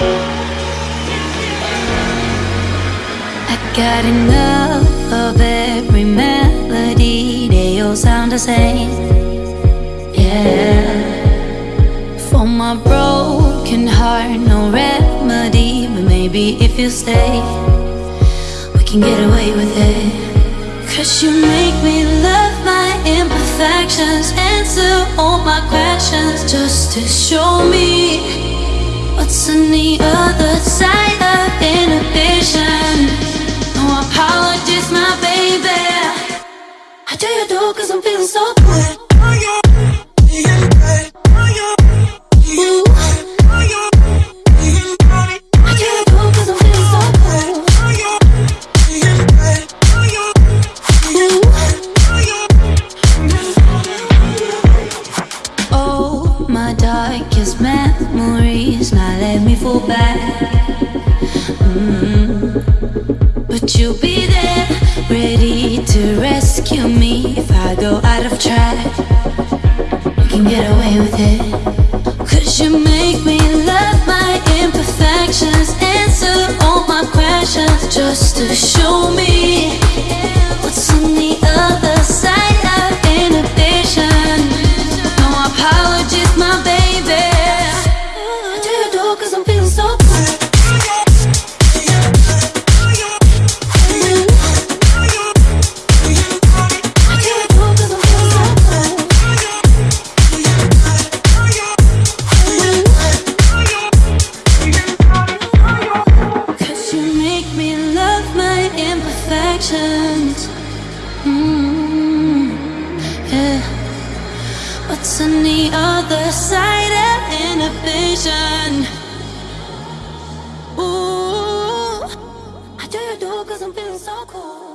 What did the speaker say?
I got enough of every melody They all sound the same. Yeah. For my broken heart No remedy But maybe if you stay We can get away with it. Cause you make me love my imperfections Answer all my questions Just to show me what's on the other side of inhibition. No apologies, my baby. I cause I'm feeling so good. Darkest memories now let me fall back. Mm. But you'll be there, ready to rescue me if I go out of track. You can get away with it. Cause you make me love What's on the other side of inhibition? Ooh, I do you do cause I'm feeling so cool.